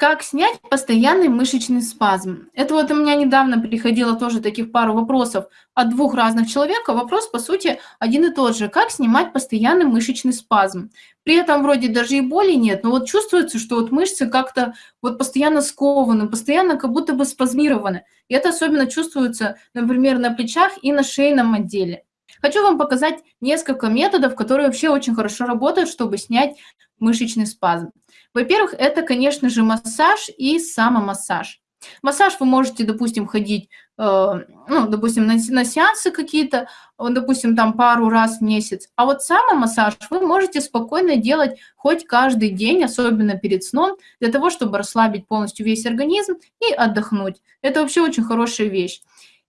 Как снять постоянный мышечный спазм? Это вот у меня недавно приходило тоже таких пару вопросов от двух разных человек. Вопрос, по сути, один и тот же. Как снимать постоянный мышечный спазм? При этом вроде даже и боли нет, но вот чувствуется, что вот мышцы как-то вот постоянно скованы, постоянно как будто бы спазмированы. И это особенно чувствуется, например, на плечах и на шейном отделе. Хочу вам показать несколько методов, которые вообще очень хорошо работают, чтобы снять мышечный спазм. Во-первых, это, конечно же, массаж и самомассаж. Массаж вы можете, допустим, ходить, э, ну, допустим, на, на сеансы какие-то, допустим, там пару раз в месяц. А вот самомассаж вы можете спокойно делать хоть каждый день, особенно перед сном, для того, чтобы расслабить полностью весь организм и отдохнуть. Это вообще очень хорошая вещь.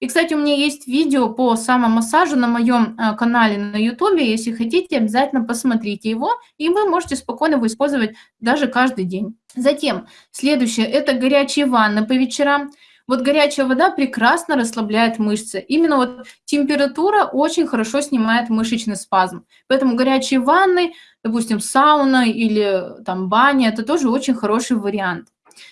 И, кстати, у меня есть видео по самомассажу на моем э, канале на YouTube. Если хотите, обязательно посмотрите его, и вы можете спокойно его использовать даже каждый день. Затем, следующее – это горячие ванны по вечерам. Вот горячая вода прекрасно расслабляет мышцы. Именно вот температура очень хорошо снимает мышечный спазм. Поэтому горячие ванны, допустим, сауна или там баня – это тоже очень хороший вариант.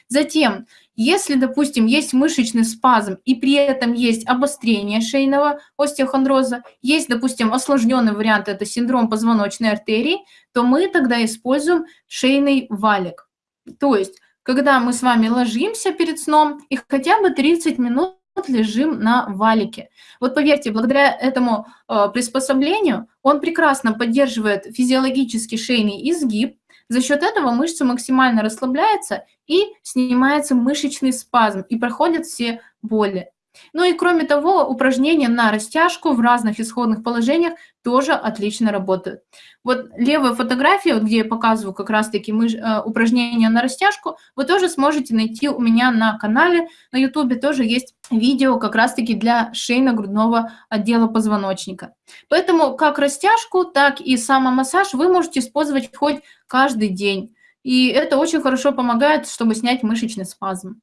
Затем, если, допустим, есть мышечный спазм и при этом есть обострение шейного остеохондроза, есть, допустим, осложненный вариант, это синдром позвоночной артерии, то мы тогда используем шейный валик. То есть, когда мы с вами ложимся перед сном и хотя бы 30 минут лежим на валике. Вот поверьте, благодаря этому э, приспособлению он прекрасно поддерживает физиологический шейный изгиб, за счет этого мышца максимально расслабляется и снимается мышечный спазм, и проходят все боли. Ну и кроме того, упражнения на растяжку в разных исходных положениях тоже отлично работают. Вот левая фотография, вот где я показываю как раз-таки э, упражнения на растяжку, вы тоже сможете найти у меня на канале, на YouTube тоже есть видео как раз-таки для шейно-грудного отдела позвоночника. Поэтому как растяжку, так и самомассаж вы можете использовать хоть каждый день. И это очень хорошо помогает, чтобы снять мышечный спазм.